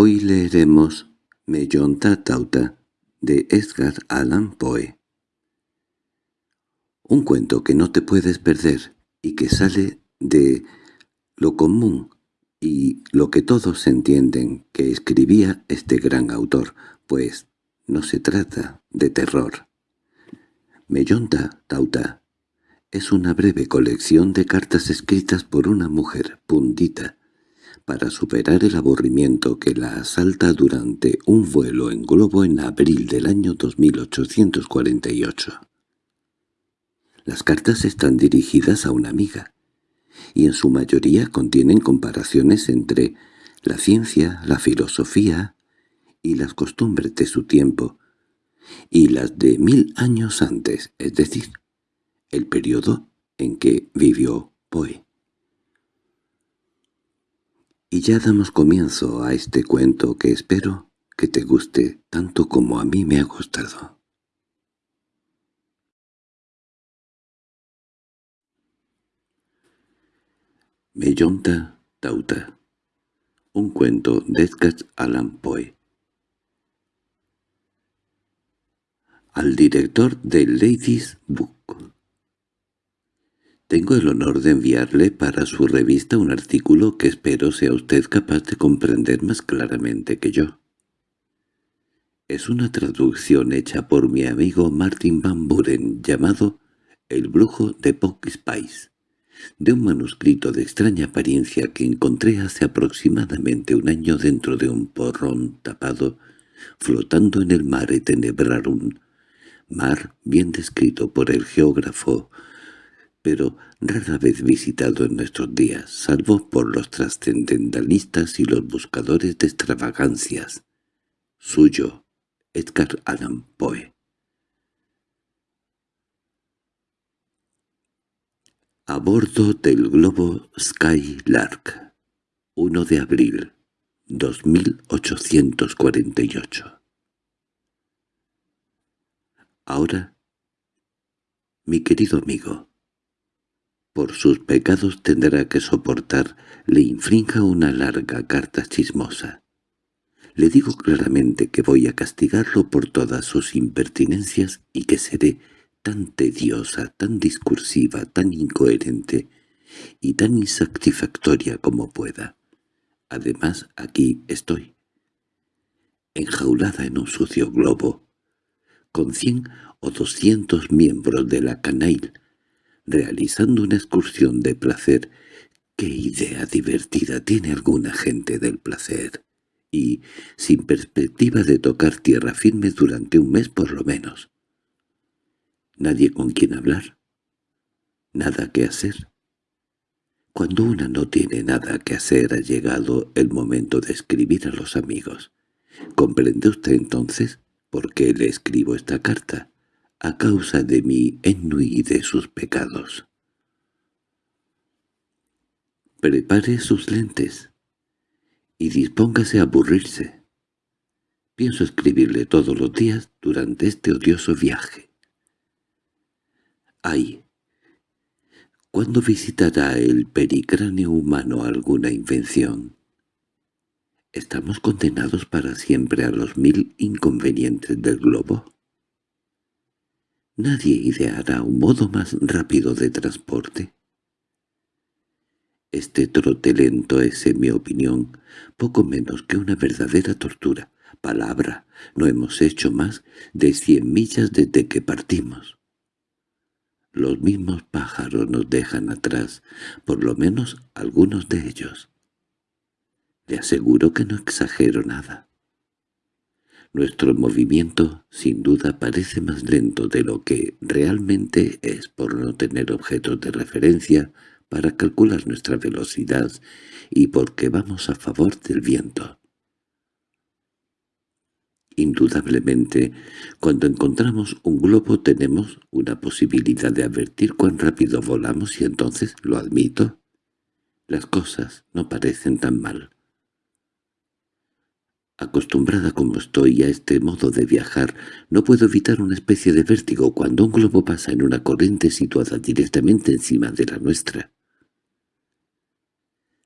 Hoy leeremos Mellonta Tauta de Edgar Allan Poe. Un cuento que no te puedes perder y que sale de lo común y lo que todos entienden que escribía este gran autor, pues no se trata de terror. Mellonta Tauta es una breve colección de cartas escritas por una mujer pundita para superar el aburrimiento que la asalta durante un vuelo en globo en abril del año 2848. Las cartas están dirigidas a una amiga, y en su mayoría contienen comparaciones entre la ciencia, la filosofía y las costumbres de su tiempo, y las de mil años antes, es decir, el periodo en que vivió Poe. Y ya damos comienzo a este cuento que espero que te guste tanto como a mí me ha gustado. Mellonta Tauta Un cuento de Edgar Allan Poe Al director de Ladies Book tengo el honor de enviarle para su revista un artículo que espero sea usted capaz de comprender más claramente que yo. Es una traducción hecha por mi amigo Martin Van Buren llamado El brujo de Pock Spice, de un manuscrito de extraña apariencia que encontré hace aproximadamente un año dentro de un porrón tapado, flotando en el mar y tenebrar un mar bien descrito por el geógrafo pero rara vez visitado en nuestros días, salvo por los trascendentalistas y los buscadores de extravagancias. Suyo, Edgar Allan Poe. A bordo del globo Skylark, 1 de abril, 2848. Ahora, mi querido amigo, por sus pecados tendrá que soportar le infrinja una larga carta chismosa. Le digo claramente que voy a castigarlo por todas sus impertinencias y que seré tan tediosa, tan discursiva, tan incoherente y tan insatisfactoria como pueda. Además, aquí estoy, enjaulada en un sucio globo, con cien o doscientos miembros de la canail, realizando una excursión de placer. ¿Qué idea divertida tiene alguna gente del placer? Y sin perspectiva de tocar tierra firme durante un mes por lo menos. Nadie con quien hablar. Nada que hacer. Cuando una no tiene nada que hacer ha llegado el momento de escribir a los amigos. ¿Comprende usted entonces por qué le escribo esta carta? A causa de mi ennui y de sus pecados. Prepare sus lentes y dispóngase a aburrirse. Pienso escribirle todos los días durante este odioso viaje. Ay, ¿cuándo visitará el pericráneo humano alguna invención? ¿Estamos condenados para siempre a los mil inconvenientes del globo? Nadie ideará un modo más rápido de transporte. Este trote lento es, en mi opinión, poco menos que una verdadera tortura. Palabra, no hemos hecho más de cien millas desde que partimos. Los mismos pájaros nos dejan atrás, por lo menos algunos de ellos. Le aseguro que no exagero nada. Nuestro movimiento, sin duda, parece más lento de lo que realmente es por no tener objetos de referencia para calcular nuestra velocidad y porque vamos a favor del viento. Indudablemente, cuando encontramos un globo tenemos una posibilidad de advertir cuán rápido volamos y entonces, lo admito, las cosas no parecen tan mal. Acostumbrada como estoy a este modo de viajar, no puedo evitar una especie de vértigo cuando un globo pasa en una corriente situada directamente encima de la nuestra.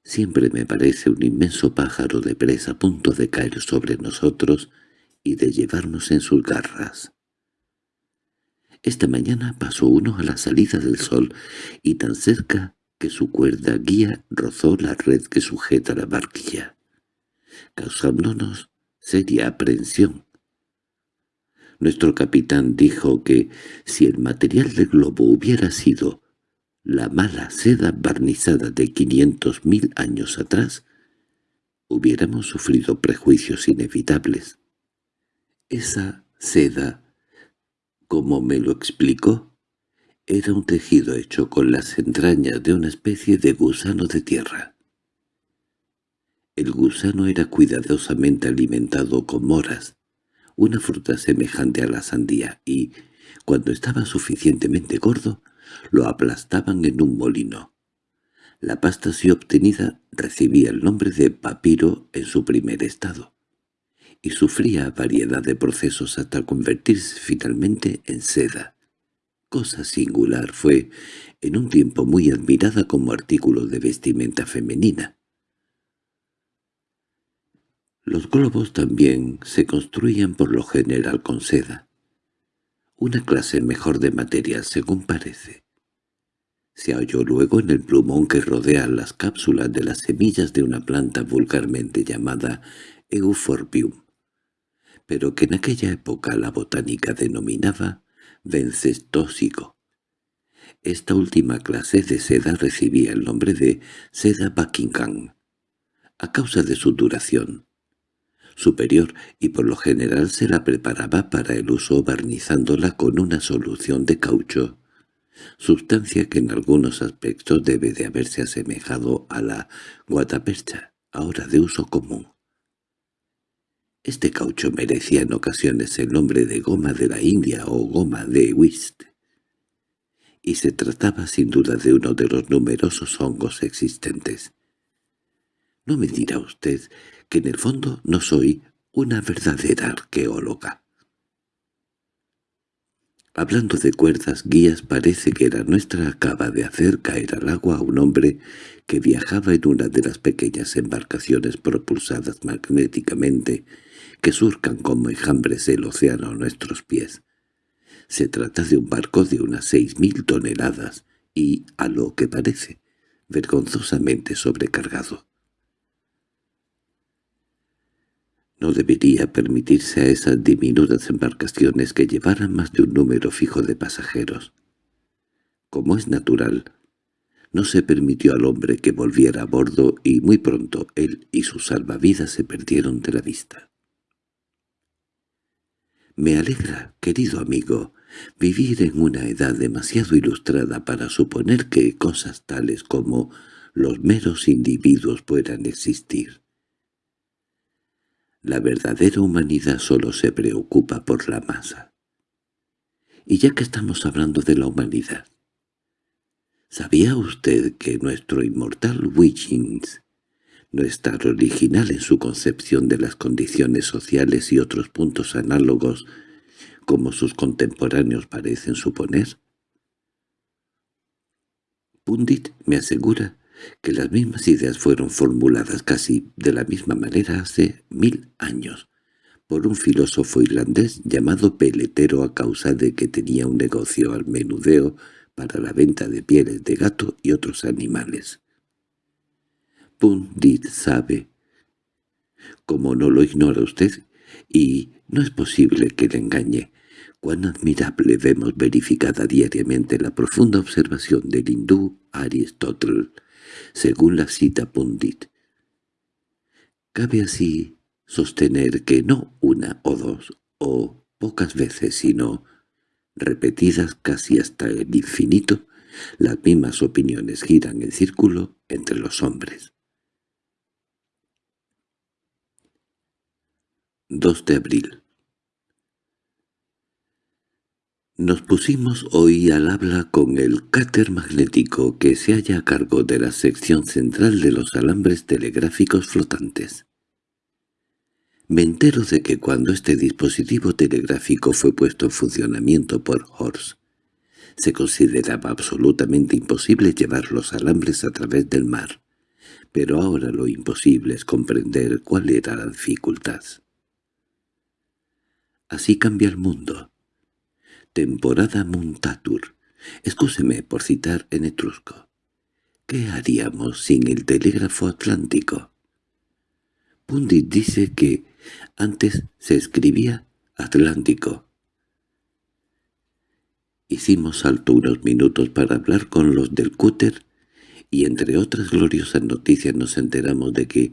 Siempre me parece un inmenso pájaro de presa a punto de caer sobre nosotros y de llevarnos en sus garras. Esta mañana pasó uno a la salida del sol, y tan cerca que su cuerda guía rozó la red que sujeta la barquilla, causándonos seria aprensión. Nuestro capitán dijo que si el material del globo hubiera sido la mala seda barnizada de quinientos mil años atrás, hubiéramos sufrido prejuicios inevitables. Esa seda, como me lo explicó, era un tejido hecho con las entrañas de una especie de gusano de tierra. El gusano era cuidadosamente alimentado con moras, una fruta semejante a la sandía, y, cuando estaba suficientemente gordo, lo aplastaban en un molino. La pasta así obtenida recibía el nombre de papiro en su primer estado, y sufría variedad de procesos hasta convertirse finalmente en seda. Cosa singular fue, en un tiempo muy admirada como artículo de vestimenta femenina. Los globos también se construían por lo general con seda, una clase mejor de material según parece. Se halló luego en el plumón que rodea las cápsulas de las semillas de una planta vulgarmente llamada Euphorbium, pero que en aquella época la botánica denominaba vencestósico. Esta última clase de seda recibía el nombre de seda Buckingham, a causa de su duración superior y por lo general se la preparaba para el uso barnizándola con una solución de caucho sustancia que en algunos aspectos debe de haberse asemejado a la guatapercha, ahora de uso común. Este caucho merecía en ocasiones el nombre de goma de la India o goma de whist, y se trataba sin duda de uno de los numerosos hongos existentes. No me dirá usted que en el fondo no soy una verdadera arqueóloga. Hablando de cuerdas guías parece que la nuestra acaba de hacer caer al agua a un hombre que viajaba en una de las pequeñas embarcaciones propulsadas magnéticamente que surcan como enjambres el océano a nuestros pies. Se trata de un barco de unas seis mil toneladas y, a lo que parece, vergonzosamente sobrecargado. No debería permitirse a esas diminutas embarcaciones que llevaran más de un número fijo de pasajeros. Como es natural, no se permitió al hombre que volviera a bordo y muy pronto él y sus salvavidas se perdieron de la vista. Me alegra, querido amigo, vivir en una edad demasiado ilustrada para suponer que cosas tales como los meros individuos puedan existir. La verdadera humanidad solo se preocupa por la masa. Y ya que estamos hablando de la humanidad, ¿sabía usted que nuestro inmortal Wiggins no es tan original en su concepción de las condiciones sociales y otros puntos análogos como sus contemporáneos parecen suponer? Pundit me asegura que las mismas ideas fueron formuladas casi de la misma manera hace mil años por un filósofo irlandés llamado Peletero a causa de que tenía un negocio al menudeo para la venta de pieles de gato y otros animales. Pundit sabe, como no lo ignora usted, y no es posible que le engañe, cuán admirable vemos verificada diariamente la profunda observación del hindú Aristóteles según la cita Pundit. Cabe así sostener que no una o dos, o pocas veces, sino repetidas casi hasta el infinito, las mismas opiniones giran en círculo entre los hombres. 2 de abril Nos pusimos hoy al habla con el cáter magnético que se halla a cargo de la sección central de los alambres telegráficos flotantes. Me entero de que cuando este dispositivo telegráfico fue puesto en funcionamiento por Horst, se consideraba absolutamente imposible llevar los alambres a través del mar, Pero ahora lo imposible es comprender cuál era la dificultad. Así cambia el mundo. Temporada Muntatur. Excúseme por citar en etrusco. ¿Qué haríamos sin el telégrafo atlántico? Pundit dice que antes se escribía Atlántico. Hicimos salto unos minutos para hablar con los del cúter y entre otras gloriosas noticias nos enteramos de que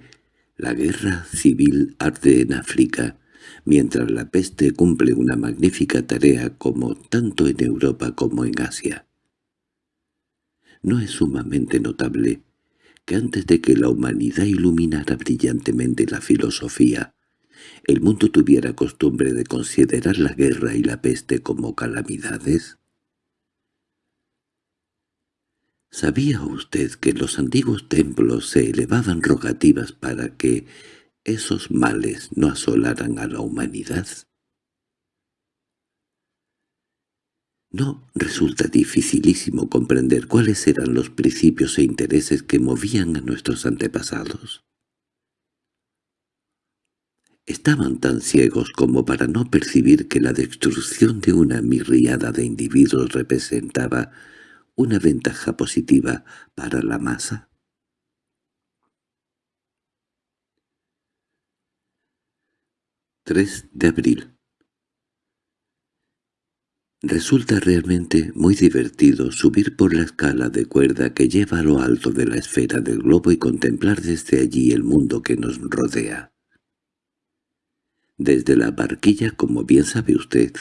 la guerra civil arde en África, mientras la peste cumple una magnífica tarea como tanto en Europa como en Asia. ¿No es sumamente notable que antes de que la humanidad iluminara brillantemente la filosofía, el mundo tuviera costumbre de considerar la guerra y la peste como calamidades? ¿Sabía usted que en los antiguos templos se elevaban rogativas para que esos males no asolaran a la humanidad? ¿No resulta dificilísimo comprender cuáles eran los principios e intereses que movían a nuestros antepasados? Estaban tan ciegos como para no percibir que la destrucción de una mirriada de individuos representaba una ventaja positiva para la masa. 3 de abril Resulta realmente muy divertido subir por la escala de cuerda que lleva a lo alto de la esfera del globo y contemplar desde allí el mundo que nos rodea. Desde la barquilla, como bien sabe usted,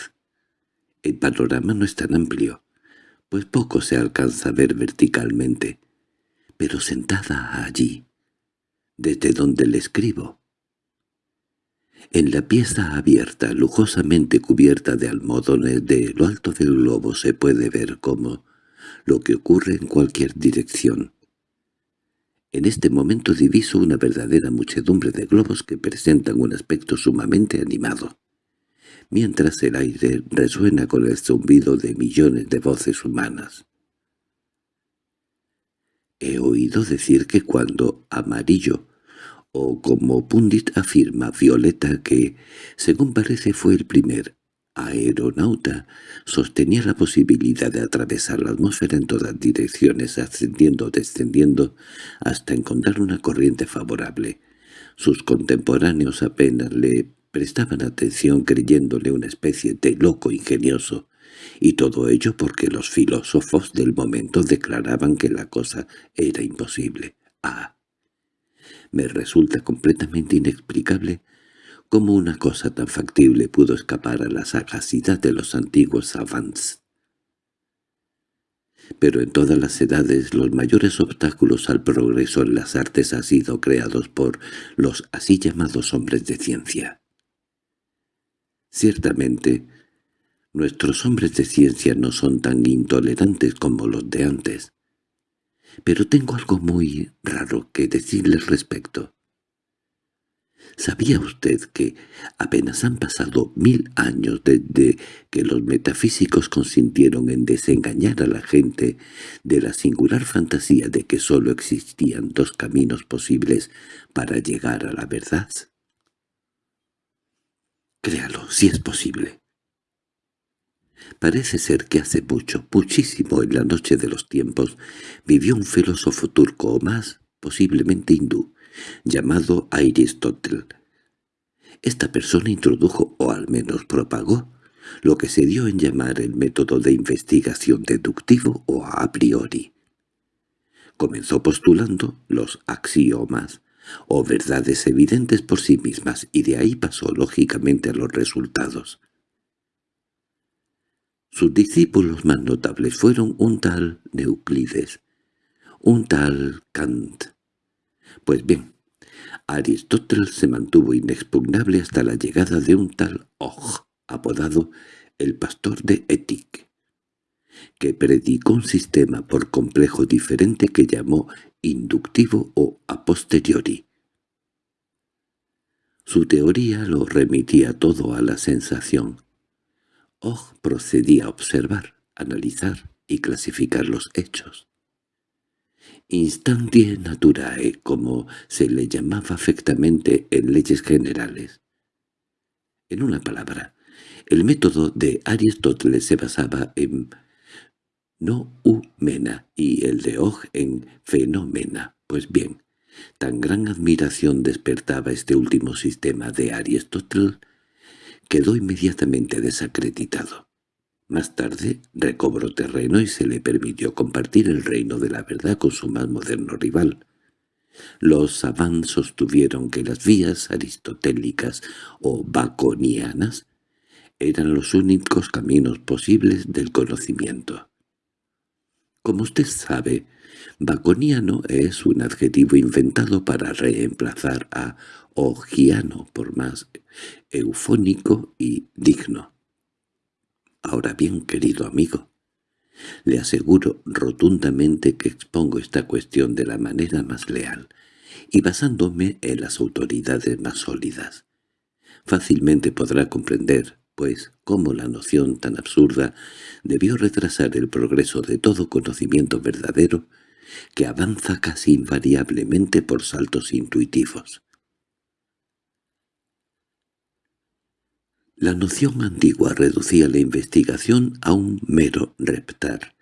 el panorama no es tan amplio, pues poco se alcanza a ver verticalmente, pero sentada allí, desde donde le escribo, en la pieza abierta, lujosamente cubierta de almohadones de lo alto del globo se puede ver como lo que ocurre en cualquier dirección. En este momento diviso una verdadera muchedumbre de globos que presentan un aspecto sumamente animado, mientras el aire resuena con el zumbido de millones de voces humanas. He oído decir que cuando Amarillo o como Pundit afirma Violeta que, según parece fue el primer aeronauta, sostenía la posibilidad de atravesar la atmósfera en todas direcciones, ascendiendo o descendiendo, hasta encontrar una corriente favorable. Sus contemporáneos apenas le prestaban atención creyéndole una especie de loco ingenioso, y todo ello porque los filósofos del momento declaraban que la cosa era imposible. Ah, me resulta completamente inexplicable cómo una cosa tan factible pudo escapar a la sagacidad de los antiguos savants. Pero en todas las edades los mayores obstáculos al progreso en las artes han sido creados por los así llamados hombres de ciencia. Ciertamente, nuestros hombres de ciencia no son tan intolerantes como los de antes, pero tengo algo muy raro que decirle al respecto. ¿Sabía usted que apenas han pasado mil años desde que los metafísicos consintieron en desengañar a la gente de la singular fantasía de que sólo existían dos caminos posibles para llegar a la verdad? Créalo, si es posible. Parece ser que hace mucho, muchísimo en la noche de los tiempos, vivió un filósofo turco o más, posiblemente hindú, llamado Aristóteles. Esta persona introdujo, o al menos propagó, lo que se dio en llamar el método de investigación deductivo o a priori. Comenzó postulando los axiomas, o verdades evidentes por sí mismas, y de ahí pasó lógicamente a los resultados. Sus discípulos más notables fueron un tal Euclides, un tal Kant. Pues bien, Aristóteles se mantuvo inexpugnable hasta la llegada de un tal Og, apodado el pastor de Étique, que predicó un sistema por complejo diferente que llamó inductivo o a posteriori. Su teoría lo remitía todo a la sensación, Og procedía a observar, analizar y clasificar los hechos. instantie naturae, como se le llamaba afectamente en leyes generales. En una palabra, el método de Aristóteles se basaba en no-u-mena y el de Og en fenómena. Pues bien, tan gran admiración despertaba este último sistema de Aristóteles quedó inmediatamente desacreditado. Más tarde recobró terreno y se le permitió compartir el reino de la verdad con su más moderno rival. Los savants sostuvieron que las vías aristotélicas o baconianas eran los únicos caminos posibles del conocimiento. Como usted sabe, baconiano es un adjetivo inventado para reemplazar a ogiano por más eufónico y digno. Ahora bien, querido amigo, le aseguro rotundamente que expongo esta cuestión de la manera más leal y basándome en las autoridades más sólidas. Fácilmente podrá comprender, pues, cómo la noción tan absurda debió retrasar el progreso de todo conocimiento verdadero que avanza casi invariablemente por saltos intuitivos. La noción antigua reducía la investigación a un mero reptar,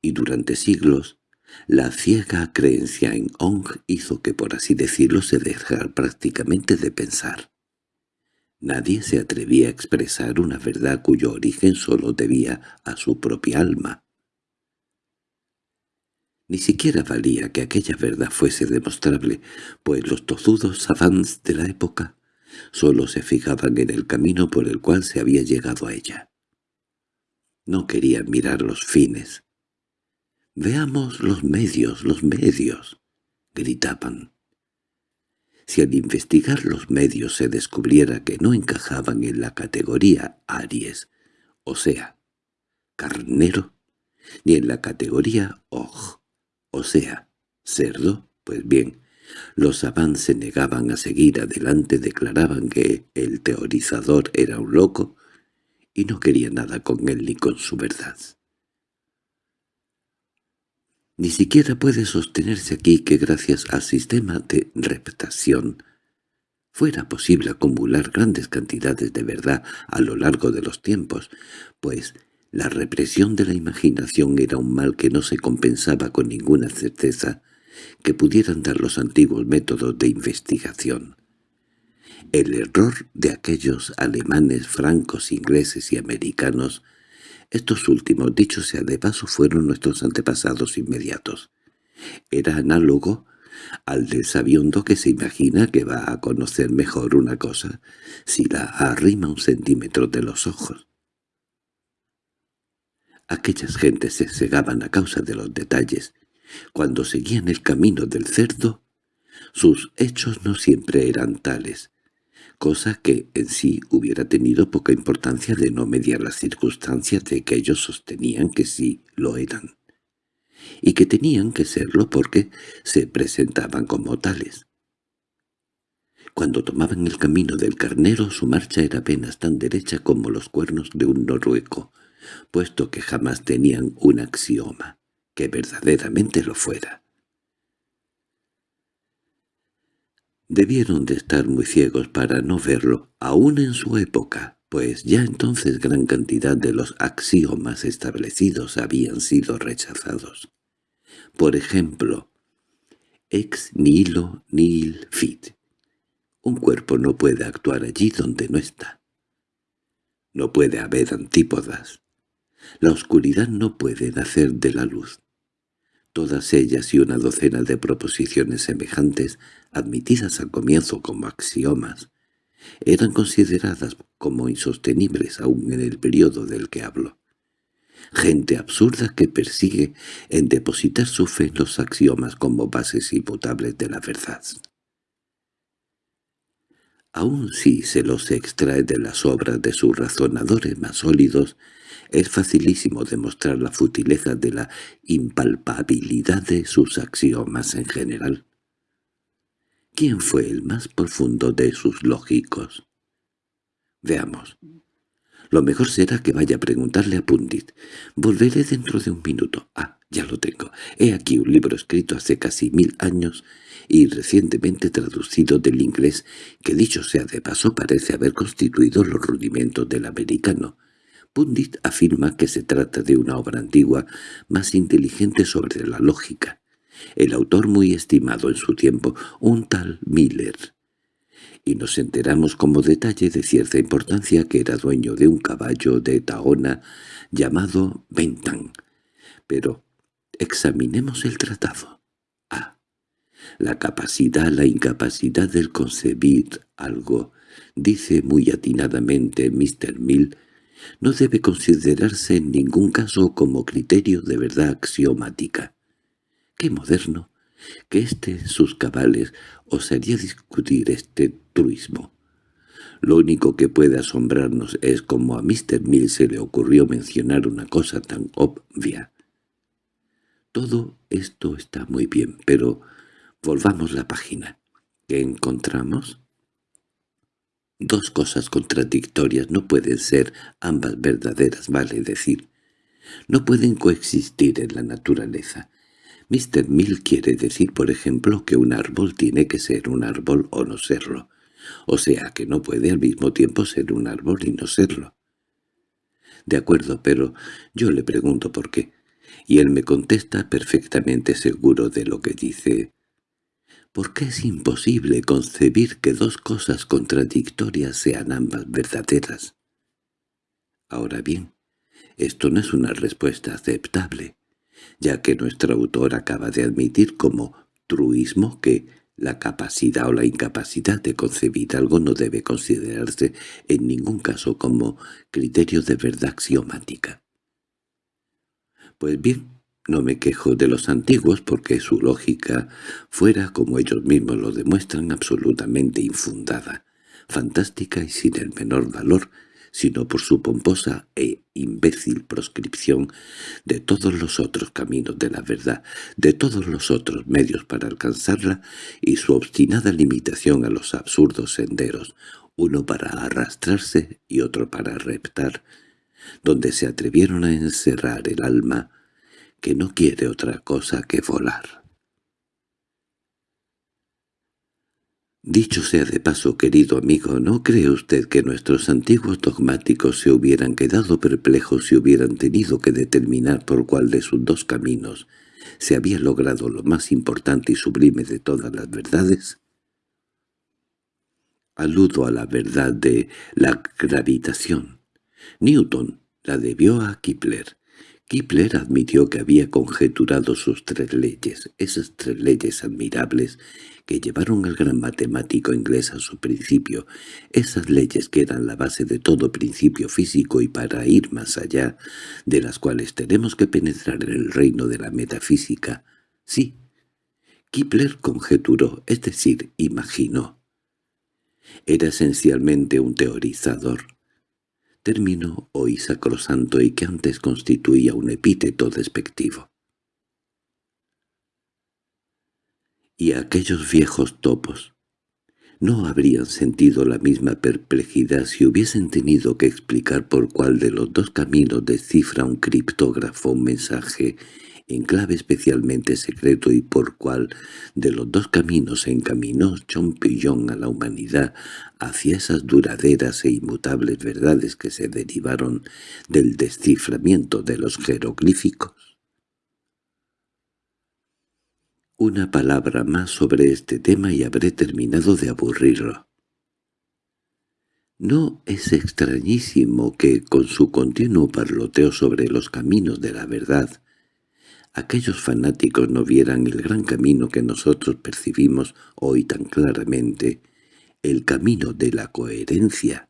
y durante siglos la ciega creencia en Ong hizo que, por así decirlo, se dejara prácticamente de pensar. Nadie se atrevía a expresar una verdad cuyo origen sólo debía a su propia alma. Ni siquiera valía que aquella verdad fuese demostrable, pues los tozudos savants de la época Solo se fijaban en el camino por el cual se había llegado a ella. No querían mirar los fines. «Veamos los medios, los medios», gritaban. Si al investigar los medios se descubriera que no encajaban en la categoría Aries, o sea, carnero, ni en la categoría Oj, o sea, cerdo, pues bien, los Savants se negaban a seguir adelante, declaraban que el teorizador era un loco y no quería nada con él ni con su verdad. Ni siquiera puede sostenerse aquí que gracias al sistema de reptación fuera posible acumular grandes cantidades de verdad a lo largo de los tiempos, pues la represión de la imaginación era un mal que no se compensaba con ninguna certeza que pudieran dar los antiguos métodos de investigación. El error de aquellos alemanes, francos, ingleses y americanos, estos últimos, dicho sea de paso, fueron nuestros antepasados inmediatos. Era análogo al del sabiondo que se imagina que va a conocer mejor una cosa si la arrima un centímetro de los ojos. Aquellas gentes se cegaban a causa de los detalles cuando seguían el camino del cerdo, sus hechos no siempre eran tales, cosa que en sí hubiera tenido poca importancia de no mediar las circunstancias de que ellos sostenían que sí lo eran, y que tenían que serlo porque se presentaban como tales. Cuando tomaban el camino del carnero su marcha era apenas tan derecha como los cuernos de un norueco, puesto que jamás tenían un axioma que verdaderamente lo fuera. Debieron de estar muy ciegos para no verlo, aún en su época, pues ya entonces gran cantidad de los axiomas establecidos habían sido rechazados. Por ejemplo, ex nihilo nihil fit. Un cuerpo no puede actuar allí donde no está. No puede haber antípodas. La oscuridad no puede nacer de la luz. Todas ellas y una docena de proposiciones semejantes, admitidas al comienzo como axiomas, eran consideradas como insostenibles aún en el periodo del que hablo. Gente absurda que persigue en depositar su fe en los axiomas como bases imputables de la verdad. Aun si se los extrae de las obras de sus razonadores más sólidos, es facilísimo demostrar la futileza de la impalpabilidad de sus axiomas en general. ¿Quién fue el más profundo de sus lógicos? Veamos. Lo mejor será que vaya a preguntarle a Pundit. Volveré dentro de un minuto. Ah, ya lo tengo. He aquí un libro escrito hace casi mil años y recientemente traducido del inglés, que dicho sea de paso parece haber constituido los rudimentos del americano. Pundit afirma que se trata de una obra antigua más inteligente sobre la lógica. El autor muy estimado en su tiempo, un tal Miller. Y nos enteramos como detalle de cierta importancia que era dueño de un caballo de Taona llamado Bentan. Pero examinemos el tratado. A. La capacidad, la incapacidad del concebir algo, dice muy atinadamente Mr. Mill, no debe considerarse en ningún caso como criterio de verdad axiomática. ¡Qué moderno! Que en sus cabales osaría discutir este truismo. Lo único que puede asombrarnos es cómo a Mr. Mill se le ocurrió mencionar una cosa tan obvia. Todo esto está muy bien, pero volvamos la página. ¿Qué encontramos? Dos cosas contradictorias no pueden ser ambas verdaderas, vale decir. No pueden coexistir en la naturaleza. Mr. Mill quiere decir, por ejemplo, que un árbol tiene que ser un árbol o no serlo. O sea que no puede al mismo tiempo ser un árbol y no serlo. De acuerdo, pero yo le pregunto por qué. Y él me contesta perfectamente seguro de lo que dice. ¿Por qué es imposible concebir que dos cosas contradictorias sean ambas verdaderas? Ahora bien, esto no es una respuesta aceptable ya que nuestro autor acaba de admitir como truismo que la capacidad o la incapacidad de concebir algo no debe considerarse en ningún caso como criterio de verdad axiomática. Pues bien, no me quejo de los antiguos porque su lógica fuera, como ellos mismos lo demuestran, absolutamente infundada, fantástica y sin el menor valor sino por su pomposa e imbécil proscripción de todos los otros caminos de la verdad, de todos los otros medios para alcanzarla y su obstinada limitación a los absurdos senderos, uno para arrastrarse y otro para reptar, donde se atrevieron a encerrar el alma que no quiere otra cosa que volar. Dicho sea de paso, querido amigo, ¿no cree usted que nuestros antiguos dogmáticos se hubieran quedado perplejos si hubieran tenido que determinar por cuál de sus dos caminos se había logrado lo más importante y sublime de todas las verdades? Aludo a la verdad de la gravitación. Newton la debió a Kepler. Kepler admitió que había conjeturado sus tres leyes, esas tres leyes admirables que llevaron al gran matemático inglés a su principio, esas leyes que eran la base de todo principio físico y para ir más allá, de las cuales tenemos que penetrar en el reino de la metafísica. Sí, Kepler conjeturó, es decir, imaginó. Era esencialmente un teorizador, término hoy sacrosanto y que antes constituía un epíteto despectivo. y aquellos viejos topos. No habrían sentido la misma perplejidad si hubiesen tenido que explicar por cuál de los dos caminos descifra un criptógrafo un mensaje en clave especialmente secreto y por cuál de los dos caminos se encaminó Chompillon a la humanidad hacia esas duraderas e inmutables verdades que se derivaron del desciframiento de los jeroglíficos. Una palabra más sobre este tema y habré terminado de aburrirlo. No es extrañísimo que, con su continuo parloteo sobre los caminos de la verdad, aquellos fanáticos no vieran el gran camino que nosotros percibimos hoy tan claramente, el camino de la coherencia.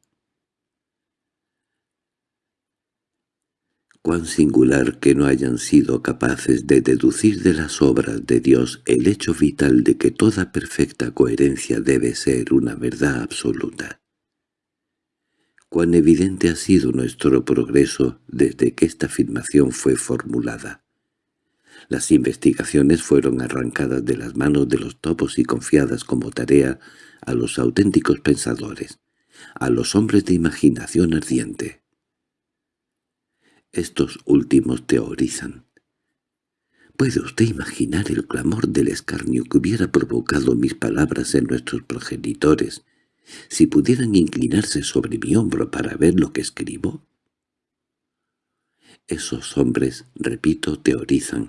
cuán singular que no hayan sido capaces de deducir de las obras de Dios el hecho vital de que toda perfecta coherencia debe ser una verdad absoluta. Cuán evidente ha sido nuestro progreso desde que esta afirmación fue formulada. Las investigaciones fueron arrancadas de las manos de los topos y confiadas como tarea a los auténticos pensadores, a los hombres de imaginación ardiente. Estos últimos teorizan. ¿Puede usted imaginar el clamor del escarnio que hubiera provocado mis palabras en nuestros progenitores si pudieran inclinarse sobre mi hombro para ver lo que escribo? Esos hombres, repito, teorizan,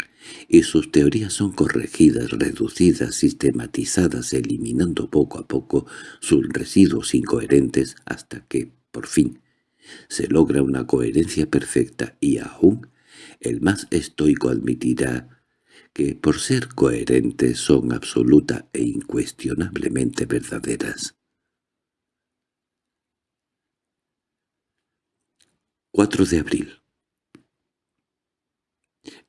y sus teorías son corregidas, reducidas, sistematizadas, eliminando poco a poco sus residuos incoherentes hasta que, por fin, se logra una coherencia perfecta y aún el más estoico admitirá que por ser coherentes son absoluta e incuestionablemente verdaderas. 4 de abril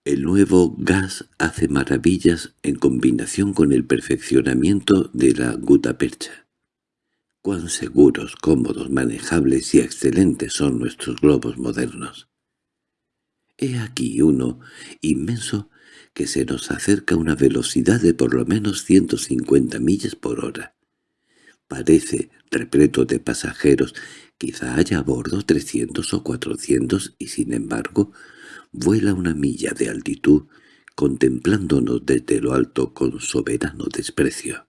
el nuevo gas hace maravillas en combinación con el perfeccionamiento de la gutapercha. Cuán seguros, cómodos, manejables y excelentes son nuestros globos modernos. He aquí uno inmenso que se nos acerca a una velocidad de por lo menos 150 millas por hora. Parece repleto de pasajeros, quizá haya a bordo 300 o 400 y sin embargo vuela una milla de altitud, contemplándonos desde lo alto con soberano desprecio.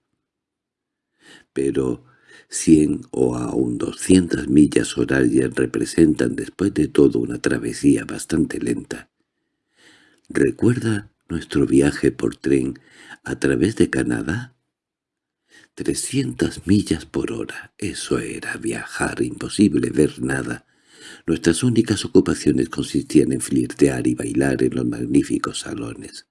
Pero cien o aún doscientas millas horarias representan después de todo una travesía bastante lenta. ¿Recuerda nuestro viaje por tren a través de Canadá? Trescientas millas por hora, eso era viajar, imposible ver nada, Nuestras únicas ocupaciones consistían en flirtear y bailar en los magníficos salones.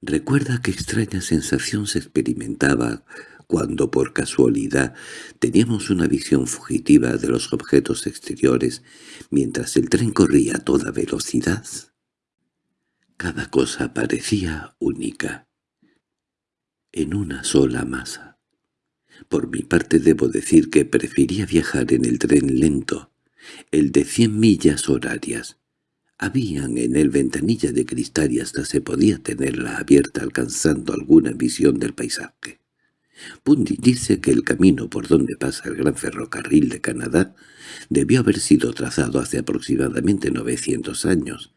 Recuerda qué extraña sensación se experimentaba cuando por casualidad teníamos una visión fugitiva de los objetos exteriores mientras el tren corría a toda velocidad. Cada cosa parecía única, en una sola masa. Por mi parte debo decir que prefería viajar en el tren lento, el de cien millas horarias. Habían en él ventanilla de cristal y hasta se podía tenerla abierta alcanzando alguna visión del paisaje. Bundy dice que el camino por donde pasa el gran ferrocarril de Canadá debió haber sido trazado hace aproximadamente 900 años.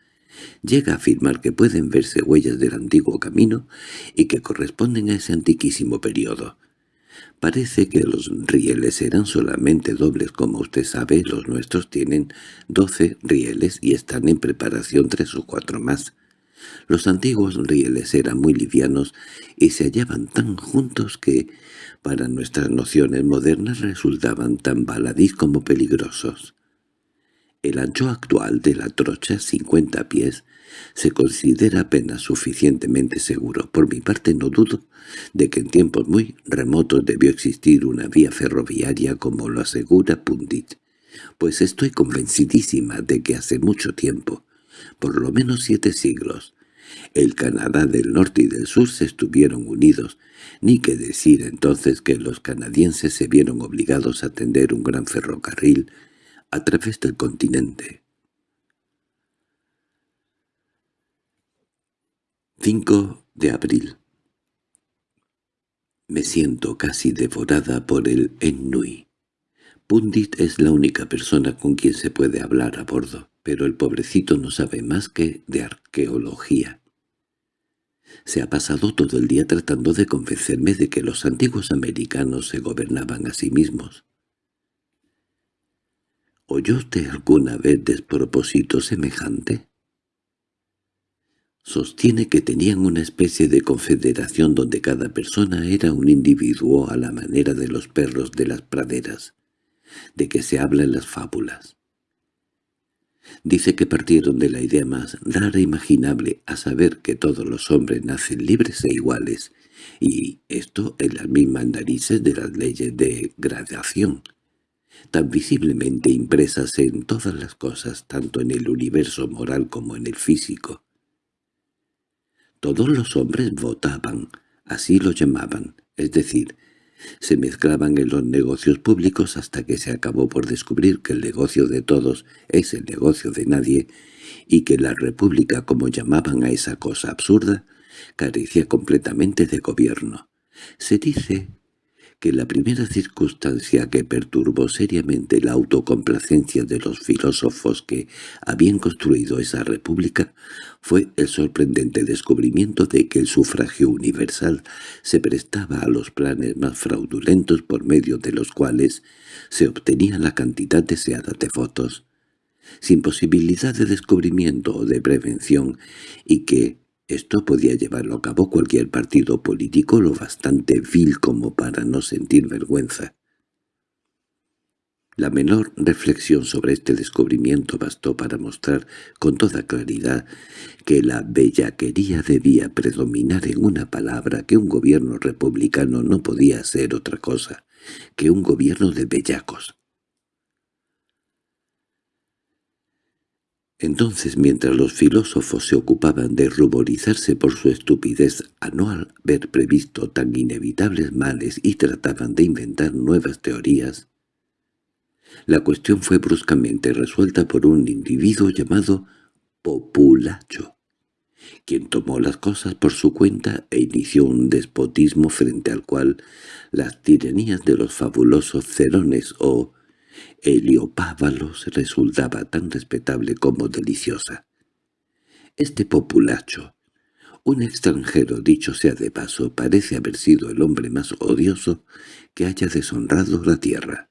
Llega a afirmar que pueden verse huellas del antiguo camino y que corresponden a ese antiquísimo periodo. Parece que los rieles eran solamente dobles, como usted sabe, los nuestros tienen doce rieles y están en preparación tres o cuatro más. Los antiguos rieles eran muy livianos y se hallaban tan juntos que, para nuestras nociones modernas, resultaban tan baladís como peligrosos. El ancho actual de la trocha, 50 pies, se considera apenas suficientemente seguro. Por mi parte no dudo de que en tiempos muy remotos debió existir una vía ferroviaria como lo asegura Pundit, pues estoy convencidísima de que hace mucho tiempo, por lo menos siete siglos, el Canadá del norte y del sur se estuvieron unidos, ni que decir entonces que los canadienses se vieron obligados a tender un gran ferrocarril a través del continente. 5 de abril Me siento casi devorada por el Ennui. Pundit es la única persona con quien se puede hablar a bordo, pero el pobrecito no sabe más que de arqueología. Se ha pasado todo el día tratando de convencerme de que los antiguos americanos se gobernaban a sí mismos. ¿Oyó usted alguna vez despropósito semejante? Sostiene que tenían una especie de confederación donde cada persona era un individuo a la manera de los perros de las praderas, de que se habla en las fábulas. Dice que partieron de la idea más rara e imaginable, a saber que todos los hombres nacen libres e iguales, y esto en las mismas narices de las leyes de gradación tan visiblemente impresas en todas las cosas, tanto en el universo moral como en el físico. Todos los hombres votaban, así lo llamaban, es decir, se mezclaban en los negocios públicos hasta que se acabó por descubrir que el negocio de todos es el negocio de nadie y que la república, como llamaban a esa cosa absurda, carecía completamente de gobierno. Se dice que la primera circunstancia que perturbó seriamente la autocomplacencia de los filósofos que habían construido esa república fue el sorprendente descubrimiento de que el sufragio universal se prestaba a los planes más fraudulentos por medio de los cuales se obtenía la cantidad deseada de votos, sin posibilidad de descubrimiento o de prevención, y que esto podía llevarlo a cabo cualquier partido político lo bastante vil como para no sentir vergüenza. La menor reflexión sobre este descubrimiento bastó para mostrar con toda claridad que la bellaquería debía predominar en una palabra que un gobierno republicano no podía ser otra cosa que un gobierno de bellacos. Entonces, mientras los filósofos se ocupaban de ruborizarse por su estupidez a no haber previsto tan inevitables males y trataban de inventar nuevas teorías, la cuestión fue bruscamente resuelta por un individuo llamado Populacho, quien tomó las cosas por su cuenta e inició un despotismo frente al cual las tiranías de los fabulosos cerones o Heliopávalos resultaba tan respetable como deliciosa. Este populacho, un extranjero dicho sea de paso, parece haber sido el hombre más odioso que haya deshonrado la tierra.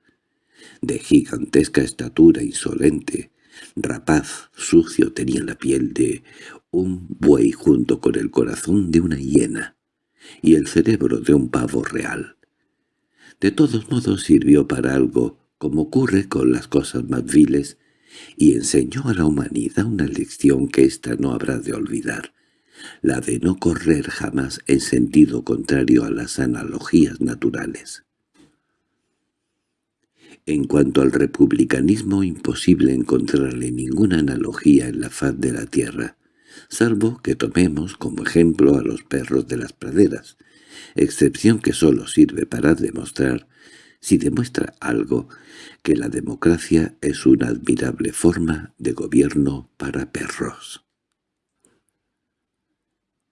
De gigantesca estatura insolente, rapaz, sucio, tenía la piel de un buey junto con el corazón de una hiena y el cerebro de un pavo real. De todos modos sirvió para algo como ocurre con las cosas más viles, y enseñó a la humanidad una lección que ésta no habrá de olvidar, la de no correr jamás en sentido contrario a las analogías naturales. En cuanto al republicanismo, imposible encontrarle ninguna analogía en la faz de la tierra, salvo que tomemos como ejemplo a los perros de las praderas, excepción que sólo sirve para demostrar si demuestra algo, que la democracia es una admirable forma de gobierno para perros.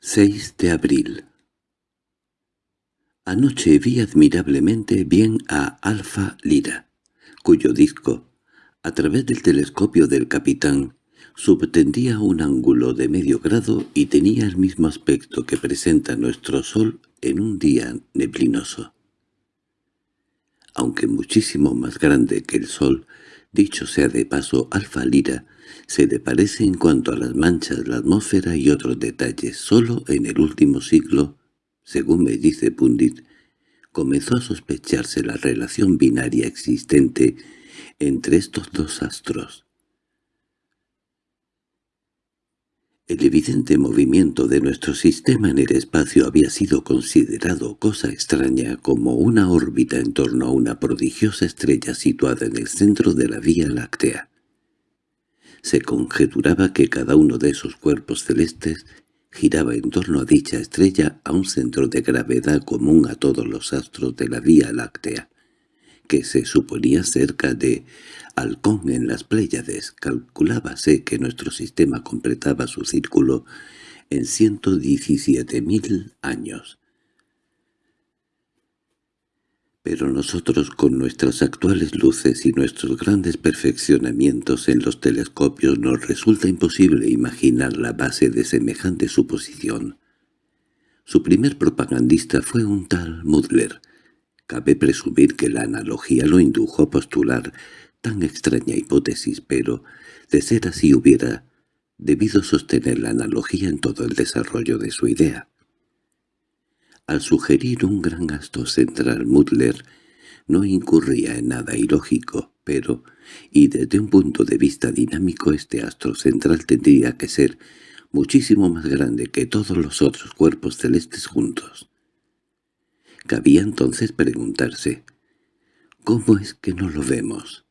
6 de abril Anoche vi admirablemente bien a Alfa Lira, cuyo disco, a través del telescopio del capitán, subtendía un ángulo de medio grado y tenía el mismo aspecto que presenta nuestro Sol en un día neblinoso aunque muchísimo más grande que el Sol, dicho sea de paso Alfa Lira, se le parece en cuanto a las manchas, la atmósfera y otros detalles. Solo en el último siglo, según me dice Pundit, comenzó a sospecharse la relación binaria existente entre estos dos astros. El evidente movimiento de nuestro sistema en el espacio había sido considerado cosa extraña como una órbita en torno a una prodigiosa estrella situada en el centro de la Vía Láctea. Se conjeturaba que cada uno de esos cuerpos celestes giraba en torno a dicha estrella a un centro de gravedad común a todos los astros de la Vía Láctea, que se suponía cerca de halcón en las Pléyades, calculábase que nuestro sistema completaba su círculo en ciento diecisiete mil años. Pero nosotros con nuestras actuales luces y nuestros grandes perfeccionamientos en los telescopios nos resulta imposible imaginar la base de semejante suposición. Su primer propagandista fue un tal Mudler. Cabe presumir que la analogía lo indujo a postular tan extraña hipótesis, pero, de ser así hubiera debido sostener la analogía en todo el desarrollo de su idea. Al sugerir un gran gasto central Mutler no incurría en nada ilógico, pero, y desde un punto de vista dinámico este astro central tendría que ser muchísimo más grande que todos los otros cuerpos celestes juntos. Cabía entonces preguntarse, ¿cómo es que no lo vemos?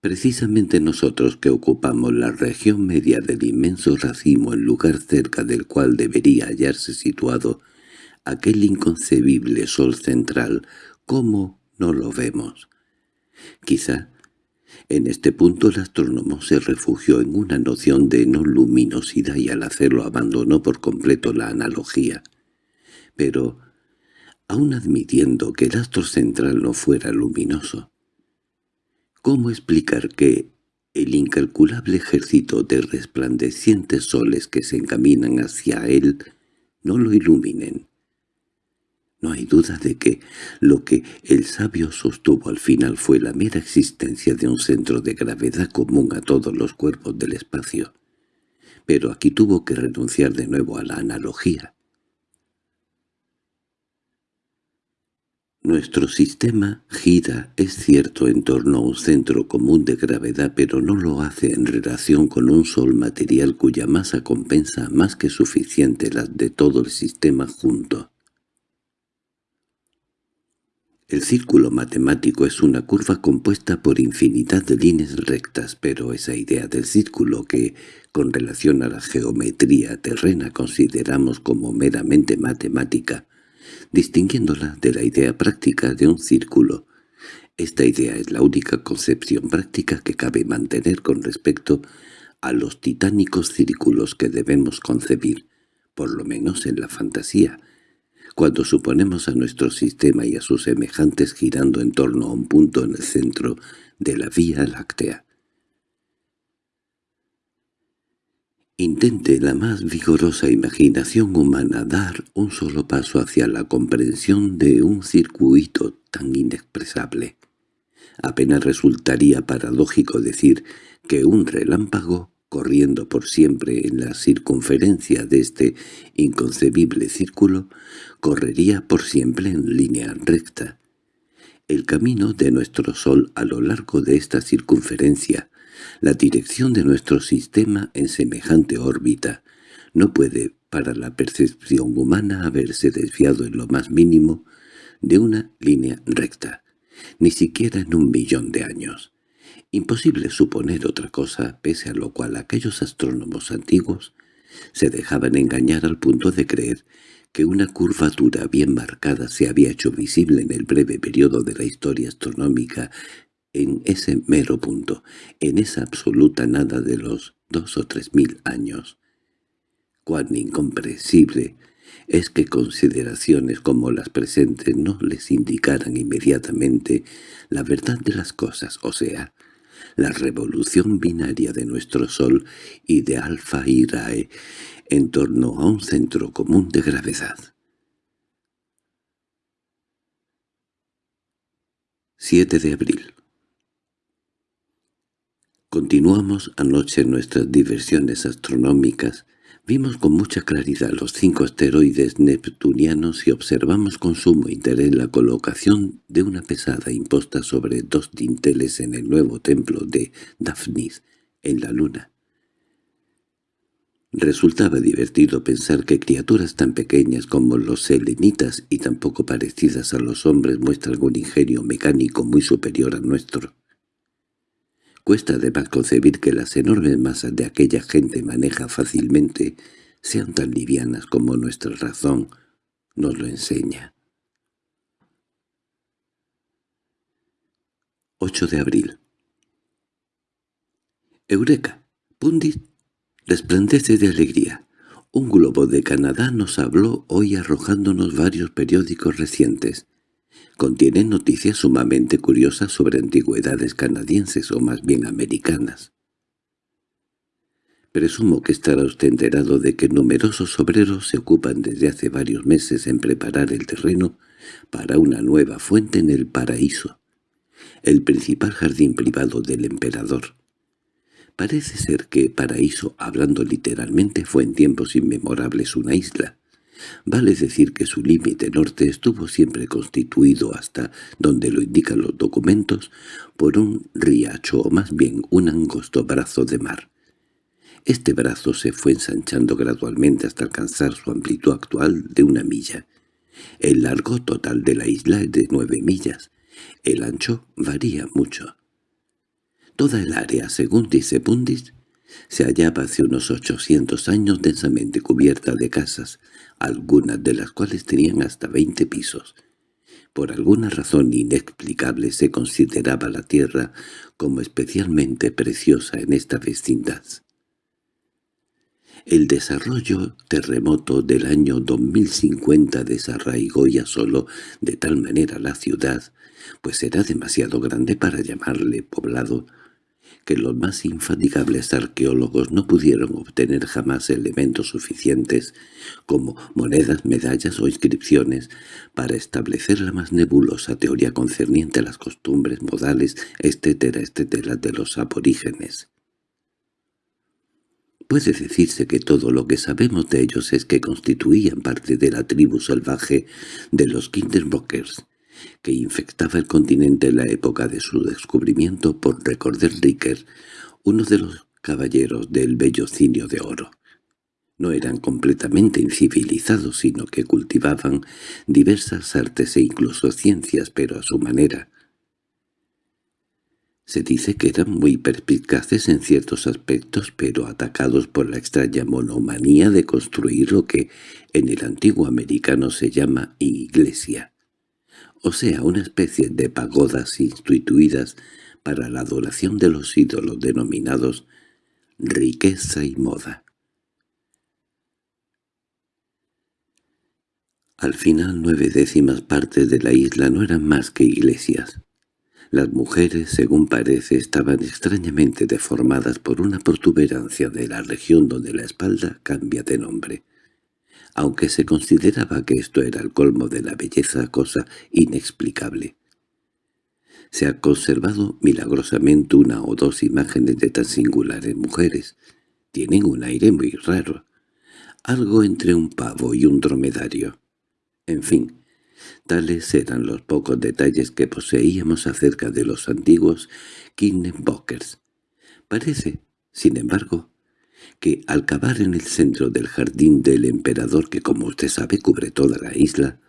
Precisamente nosotros que ocupamos la región media del inmenso racimo, el lugar cerca del cual debería hallarse situado aquel inconcebible sol central, ¿cómo no lo vemos? Quizá en este punto el astrónomo se refugió en una noción de no luminosidad y al hacerlo abandonó por completo la analogía. Pero aun admitiendo que el astro central no fuera luminoso. ¿Cómo explicar que el incalculable ejército de resplandecientes soles que se encaminan hacia él no lo iluminen? No hay duda de que lo que el sabio sostuvo al final fue la mera existencia de un centro de gravedad común a todos los cuerpos del espacio. Pero aquí tuvo que renunciar de nuevo a la analogía. Nuestro sistema gira, es cierto, en torno a un centro común de gravedad, pero no lo hace en relación con un sol material cuya masa compensa más que suficiente las de todo el sistema junto. El círculo matemático es una curva compuesta por infinidad de líneas rectas, pero esa idea del círculo que, con relación a la geometría terrena, consideramos como meramente matemática, distinguiéndola de la idea práctica de un círculo. Esta idea es la única concepción práctica que cabe mantener con respecto a los titánicos círculos que debemos concebir, por lo menos en la fantasía, cuando suponemos a nuestro sistema y a sus semejantes girando en torno a un punto en el centro de la Vía Láctea. Intente la más vigorosa imaginación humana dar un solo paso hacia la comprensión de un circuito tan inexpresable. Apenas resultaría paradójico decir que un relámpago corriendo por siempre en la circunferencia de este inconcebible círculo, correría por siempre en línea recta. El camino de nuestro Sol a lo largo de esta circunferencia, la dirección de nuestro sistema en semejante órbita, no puede, para la percepción humana, haberse desviado en lo más mínimo de una línea recta, ni siquiera en un millón de años. Imposible suponer otra cosa, pese a lo cual aquellos astrónomos antiguos se dejaban engañar al punto de creer que una curvatura bien marcada se había hecho visible en el breve periodo de la historia astronómica en ese mero punto, en esa absoluta nada de los dos o tres mil años. Cuán incomprensible es que consideraciones como las presentes no les indicaran inmediatamente la verdad de las cosas, o sea, la revolución binaria de nuestro Sol y de Alfa Irae en torno a un centro común de gravedad. 7 de abril Continuamos anoche nuestras diversiones astronómicas Vimos con mucha claridad los cinco asteroides neptunianos y observamos con sumo interés la colocación de una pesada imposta sobre dos dinteles en el nuevo templo de Daphnis, en la luna. Resultaba divertido pensar que criaturas tan pequeñas como los selenitas y tan poco parecidas a los hombres muestran un ingenio mecánico muy superior a nuestro. Cuesta además concebir que las enormes masas de aquella gente maneja fácilmente sean tan livianas como nuestra razón nos lo enseña. 8 de abril Eureka, Pundit resplandece de alegría. Un globo de Canadá nos habló hoy arrojándonos varios periódicos recientes. Contiene noticias sumamente curiosas sobre antigüedades canadienses o más bien americanas. Presumo que estará usted enterado de que numerosos obreros se ocupan desde hace varios meses en preparar el terreno para una nueva fuente en el paraíso, el principal jardín privado del emperador. Parece ser que Paraíso, hablando literalmente, fue en tiempos inmemorables una isla, Vale decir que su límite norte estuvo siempre constituido hasta donde lo indican los documentos por un riacho o más bien un angosto brazo de mar. Este brazo se fue ensanchando gradualmente hasta alcanzar su amplitud actual de una milla. El largo total de la isla es de nueve millas. El ancho varía mucho. Toda el área, según dice Pundis, se hallaba hace unos ochocientos años densamente cubierta de casas, algunas de las cuales tenían hasta veinte pisos. Por alguna razón inexplicable se consideraba la tierra como especialmente preciosa en esta vecindad. El desarrollo terremoto del año 2050 desarraigó ya solo de tal manera la ciudad, pues era demasiado grande para llamarle poblado, que los más infatigables arqueólogos no pudieron obtener jamás elementos suficientes como monedas, medallas o inscripciones para establecer la más nebulosa teoría concerniente a las costumbres, modales, etcétera, etcétera, de los aborígenes. Puede decirse que todo lo que sabemos de ellos es que constituían parte de la tribu salvaje de los Kinderbockers, que infectaba el continente en la época de su descubrimiento por recordar Ricker, uno de los caballeros del bellocinio de oro. No eran completamente incivilizados, sino que cultivaban diversas artes e incluso ciencias, pero a su manera. Se dice que eran muy perspicaces en ciertos aspectos, pero atacados por la extraña monomanía de construir lo que en el antiguo americano se llama iglesia o sea, una especie de pagodas instituidas para la adoración de los ídolos denominados riqueza y moda. Al final nueve décimas partes de la isla no eran más que iglesias. Las mujeres, según parece, estaban extrañamente deformadas por una protuberancia de la región donde la espalda cambia de nombre aunque se consideraba que esto era el colmo de la belleza, cosa inexplicable. Se ha conservado milagrosamente una o dos imágenes de tan singulares mujeres. Tienen un aire muy raro, algo entre un pavo y un dromedario. En fin, tales eran los pocos detalles que poseíamos acerca de los antiguos Knickerbockers. Parece, sin embargo, que al cavar en el centro del jardín del emperador que como usted sabe cubre toda la isla,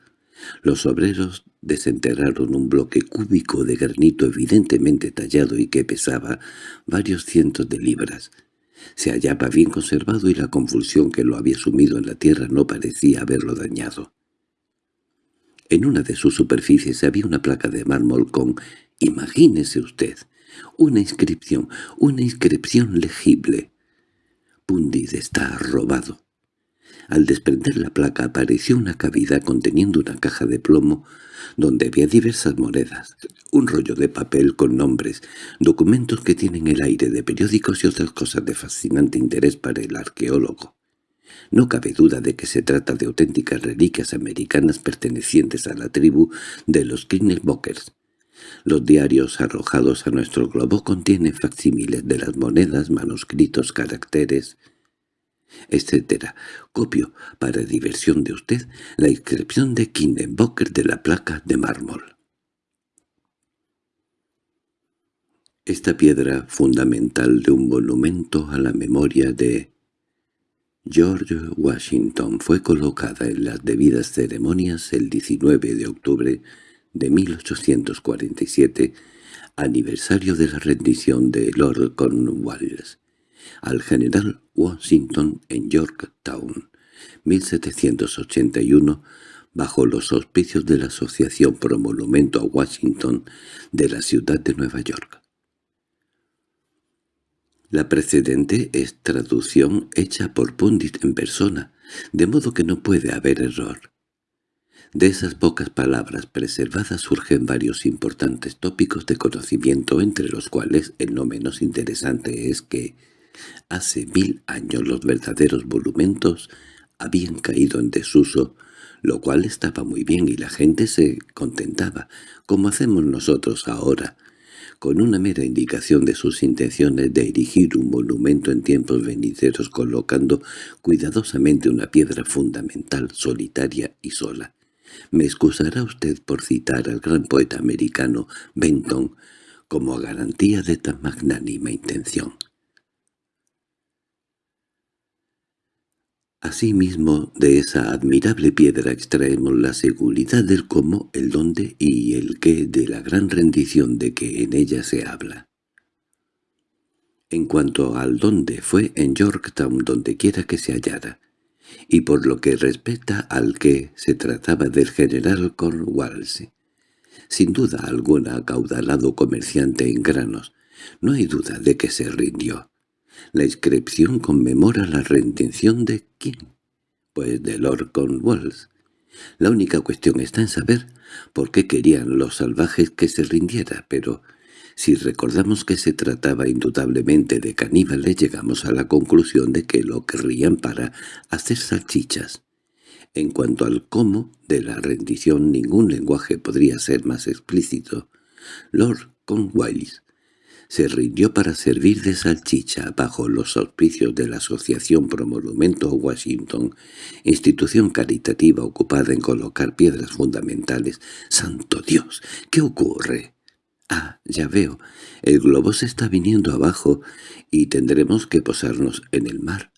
los obreros desenterraron un bloque cúbico de granito evidentemente tallado y que pesaba varios cientos de libras. Se hallaba bien conservado y la convulsión que lo había sumido en la tierra no parecía haberlo dañado. En una de sus superficies había una placa de mármol con, imagínese usted, una inscripción, una inscripción legible, Pundid está robado. Al desprender la placa apareció una cavidad conteniendo una caja de plomo donde había diversas monedas, un rollo de papel con nombres, documentos que tienen el aire de periódicos y otras cosas de fascinante interés para el arqueólogo. No cabe duda de que se trata de auténticas reliquias americanas pertenecientes a la tribu de los Knickerbockers, los diarios arrojados a nuestro globo contienen facsímiles de las monedas, manuscritos, caracteres, etc. Copio, para diversión de usted, la inscripción de Kindenbocker de la placa de mármol. Esta piedra fundamental de un monumento a la memoria de George Washington fue colocada en las debidas ceremonias el 19 de octubre de 1847, aniversario de la rendición de Lord Cornwallis, al general Washington en Yorktown, 1781, bajo los auspicios de la Asociación Pro Monumento a Washington de la ciudad de Nueva York. La precedente es traducción hecha por Pundit en persona, de modo que no puede haber error. De esas pocas palabras preservadas surgen varios importantes tópicos de conocimiento, entre los cuales el no menos interesante es que hace mil años los verdaderos monumentos habían caído en desuso, lo cual estaba muy bien y la gente se contentaba, como hacemos nosotros ahora, con una mera indicación de sus intenciones de erigir un monumento en tiempos venideros colocando cuidadosamente una piedra fundamental, solitaria y sola. Me excusará usted por citar al gran poeta americano Benton como garantía de tan magnánima intención. Asimismo, de esa admirable piedra extraemos la seguridad del cómo, el dónde y el qué de la gran rendición de que en ella se habla. En cuanto al dónde, fue en Yorktown donde quiera que se hallara, y por lo que respecta al que se trataba del general Cornwallis. Sin duda alguna acaudalado comerciante en granos, no hay duda de que se rindió. La inscripción conmemora la rendición de quién, pues de Lord Cornwallis. La única cuestión está en saber por qué querían los salvajes que se rindiera, pero si recordamos que se trataba indudablemente de caníbales, llegamos a la conclusión de que lo querrían para hacer salchichas. En cuanto al cómo de la rendición, ningún lenguaje podría ser más explícito. Lord Cornwallis se rindió para servir de salchicha bajo los auspicios de la Asociación Pro Monumento Washington, institución caritativa ocupada en colocar piedras fundamentales. ¡Santo Dios! ¿Qué ocurre? Ah, ya veo. El globo se está viniendo abajo y tendremos que posarnos en el mar.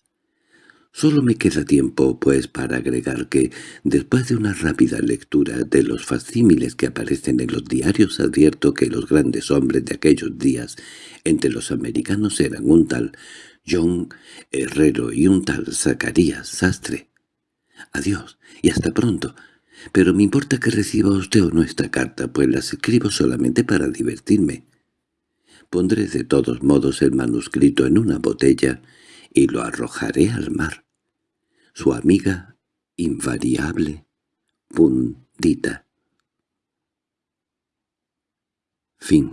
Solo me queda tiempo, pues, para agregar que, después de una rápida lectura de los facsímiles que aparecen en los diarios, advierto que los grandes hombres de aquellos días entre los americanos eran un tal John Herrero y un tal Zacarías Sastre. Adiós, y hasta pronto. Pero me importa que reciba usted o no esta carta, pues las escribo solamente para divertirme. Pondré de todos modos el manuscrito en una botella y lo arrojaré al mar su amiga invariable, Pundita. Fin